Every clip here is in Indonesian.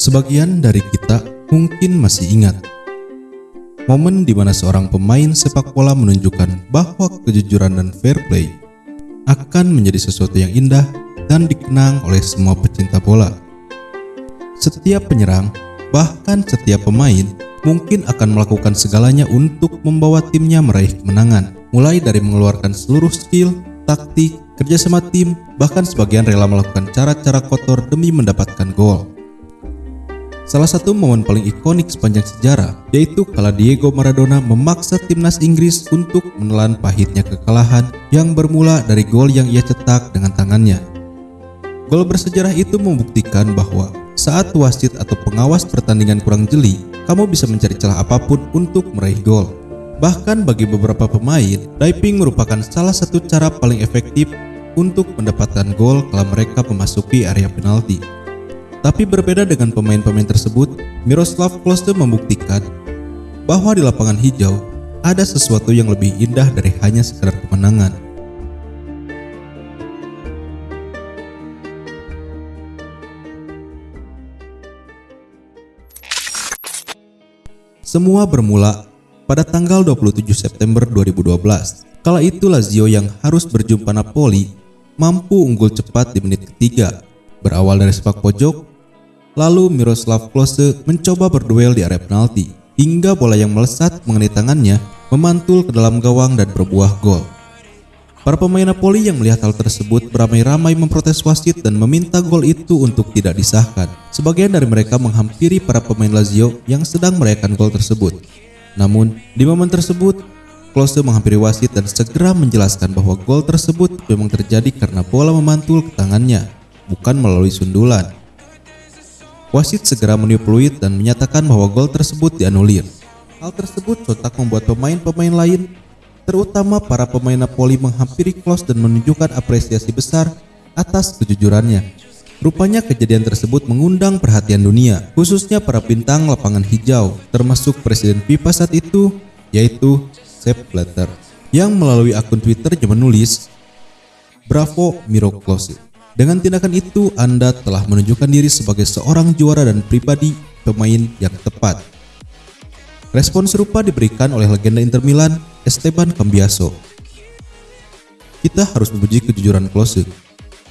Sebagian dari kita mungkin masih ingat momen di mana seorang pemain sepak bola menunjukkan bahwa kejujuran dan fair play akan menjadi sesuatu yang indah dan dikenang oleh semua pecinta bola. Setiap penyerang, bahkan setiap pemain, mungkin akan melakukan segalanya untuk membawa timnya meraih kemenangan, mulai dari mengeluarkan seluruh skill, taktik, kerjasama tim, bahkan sebagian rela melakukan cara-cara kotor demi mendapatkan gol. Salah satu momen paling ikonik sepanjang sejarah yaitu kala Diego Maradona memaksa timnas Inggris untuk menelan pahitnya kekalahan yang bermula dari gol yang ia cetak dengan tangannya. Gol bersejarah itu membuktikan bahwa saat wasit atau pengawas pertandingan kurang jeli, kamu bisa mencari celah apa pun untuk meraih gol. Bahkan bagi beberapa pemain, diving merupakan salah satu cara paling efektif untuk mendapatkan gol kalau mereka memasuki area penalti. Tapi berbeda dengan pemain-pemain tersebut, Miroslav Klose membuktikan bahwa di lapangan hijau ada sesuatu yang lebih indah dari hanya sekedar kemenangan. Semua bermula pada tanggal 27 September 2012. Kala itu Lazio yang harus berjumpa Napoli mampu unggul cepat di menit ketiga. Berawal dari sepak pojok, Lalu Miroslav Klose mencoba berduel di area penalti hingga bola yang melesat mengenai tangannya memantul ke dalam gawang dan berbuah gol. Para pemain Napoli yang melihat hal tersebut beramai-ramai memprotes wasit dan meminta gol itu untuk tidak disahkan. Sebagian dari mereka menghampiri para pemain Lazio yang sedang merayakan gol tersebut. Namun, di momen tersebut, Klose menghampiri wasit dan segera menjelaskan bahwa gol tersebut memang terjadi karena bola memantul ke tangannya, bukan melalui sundulan. Wasit segera meniup peluit dan menyatakan bahwa gol tersebut dianulir. Hal tersebut sontak membuat pemain-pemain lain, terutama para pemain Napoli menghampiri Klose dan menunjukkan apresiasi besar atas kejujurannya. Rupanya kejadian tersebut mengundang perhatian dunia, khususnya para bintang lapangan hijau, termasuk Presiden FIFA saat itu, yaitu Sepp Blatter, yang melalui akun Twitternya menulis, Bravo Miro Klose. Dengan tindakan itu, Anda telah menunjukkan diri sebagai seorang juara dan pribadi pemain yang tepat. Respon serupa diberikan oleh legenda Inter Milan, Esteban Cambiaso. Kita harus memuji kejujuran Klose.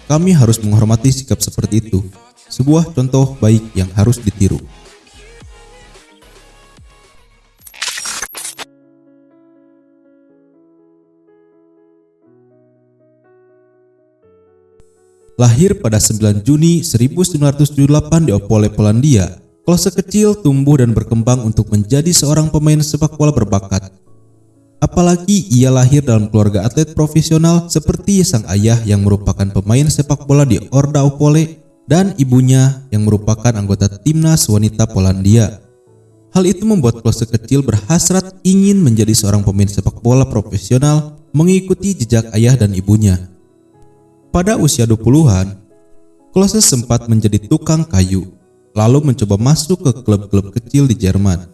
Kami harus menghormati sikap seperti itu. Sebuah contoh baik yang harus ditiru. Lahir pada 9 Juni 1978 di Opole, Polandia, Klose kecil tumbuh dan berkembang untuk menjadi seorang pemain sepak bola berbakat. Apalagi ia lahir dalam keluarga atlet profesional seperti sang ayah yang merupakan pemain sepak bola di Orda Opole dan ibunya yang merupakan anggota timnas wanita Polandia. Hal itu membuat Klose kecil berhasrat ingin menjadi seorang pemain sepak bola profesional mengikuti jejak ayah dan ibunya. Pada usia 20-an, Klose sempat menjadi tukang kayu, lalu mencoba masuk ke klub-klub kecil di Jerman.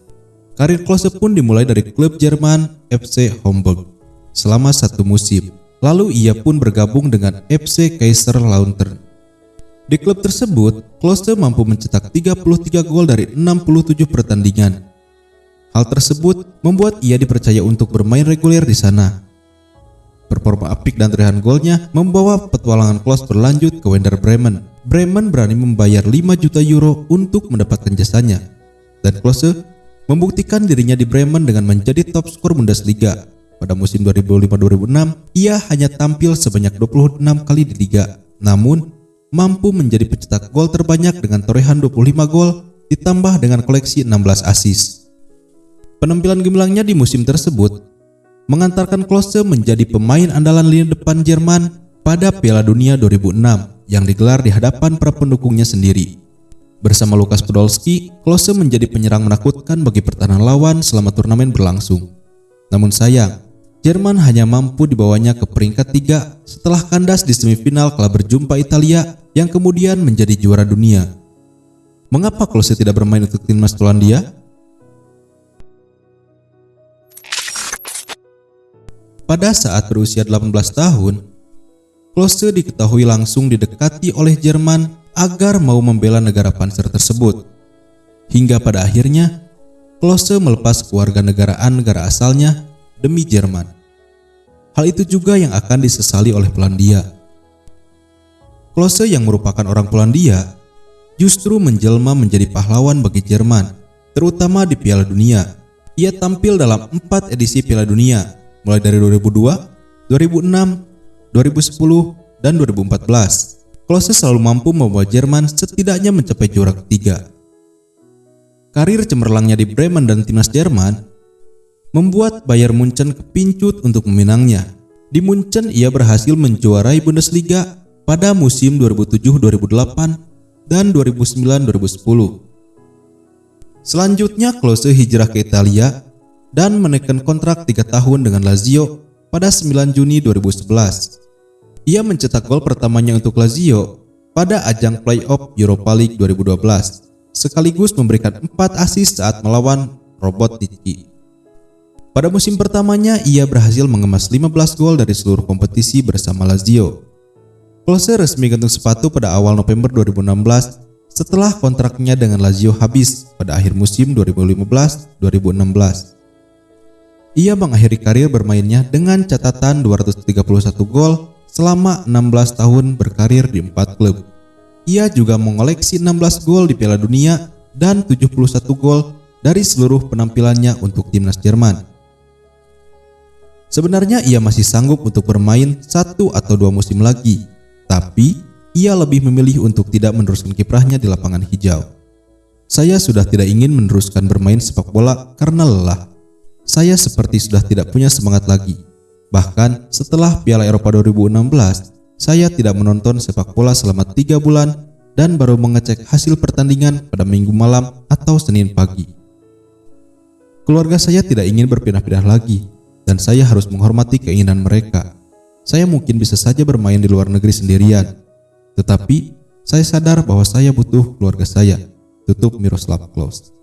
Karir Klose pun dimulai dari klub Jerman FC Homburg selama satu musim. Lalu ia pun bergabung dengan FC Kaiser Lautern. Di klub tersebut, Klose mampu mencetak 33 gol dari 67 pertandingan. Hal tersebut membuat ia dipercaya untuk bermain reguler di sana. Performa apik dan terihan golnya membawa petualangan Klose berlanjut ke Werder Bremen. Bremen berani membayar 5 juta euro untuk mendapatkan jasanya. Dan Klose membuktikan dirinya di Bremen dengan menjadi top skor Bundesliga. Pada musim 2005-2006, ia hanya tampil sebanyak 26 kali di liga. Namun, mampu menjadi pencetak gol terbanyak dengan torehan 25 gol ditambah dengan koleksi 16 assist. Penampilan gemilangnya di musim tersebut mengantarkan Klose menjadi pemain andalan lini depan Jerman pada Piala Dunia 2006 yang digelar di hadapan para pendukungnya sendiri. Bersama Lukas Podolski, Klose menjadi penyerang menakutkan bagi pertahanan lawan selama turnamen berlangsung. Namun sayang, Jerman hanya mampu dibawanya ke peringkat tiga setelah kandas di semifinal kala berjumpa Italia yang kemudian menjadi juara dunia. Mengapa Klose tidak bermain untuk timnas Polandia? Pada saat berusia 18 tahun, Klose diketahui langsung didekati oleh Jerman agar mau membela negara panser tersebut. Hingga pada akhirnya, Klose melepas keluarga negaraan negara asalnya demi Jerman. Hal itu juga yang akan disesali oleh Polandia. Klose yang merupakan orang Polandia justru menjelma menjadi pahlawan bagi Jerman, terutama di Piala Dunia. Ia tampil dalam empat edisi Piala Dunia, mulai dari 2002, 2006, 2010, dan 2014. Klose selalu mampu membawa Jerman setidaknya mencapai juara ketiga. Karir cemerlangnya di Bremen dan timnas Jerman membuat Bayern Munchen kepincut untuk meminangnya. Di Munchen ia berhasil menjuarai Bundesliga pada musim 2007-2008 dan 2009-2010. Selanjutnya Klose hijrah ke Italia dan menekan kontrak 3 tahun dengan Lazio pada 9 Juni 2011. Ia mencetak gol pertamanya untuk Lazio pada ajang playoff Europa League 2012 sekaligus memberikan 4 assist saat melawan Robot Tiki. Pada musim pertamanya, ia berhasil mengemas 15 gol dari seluruh kompetisi bersama Lazio. Klose resmi gantung sepatu pada awal November 2016 setelah kontraknya dengan Lazio habis pada akhir musim 2015-2016. Ia mengakhiri karir bermainnya dengan catatan 231 gol selama 16 tahun berkarir di empat klub. Ia juga mengoleksi 16 gol di Piala Dunia dan 71 gol dari seluruh penampilannya untuk timnas Jerman. Sebenarnya ia masih sanggup untuk bermain satu atau dua musim lagi, tapi ia lebih memilih untuk tidak meneruskan kiprahnya di lapangan hijau. Saya sudah tidak ingin meneruskan bermain sepak bola karena lelah. Saya seperti sudah tidak punya semangat lagi. Bahkan setelah Piala Eropa 2016, saya tidak menonton sepak bola selama tiga bulan dan baru mengecek hasil pertandingan pada minggu malam atau Senin pagi. Keluarga saya tidak ingin berpindah-pindah lagi, dan saya harus menghormati keinginan mereka. Saya mungkin bisa saja bermain di luar negeri sendirian, tetapi saya sadar bahwa saya butuh keluarga saya. Tutup Miroslav Klose.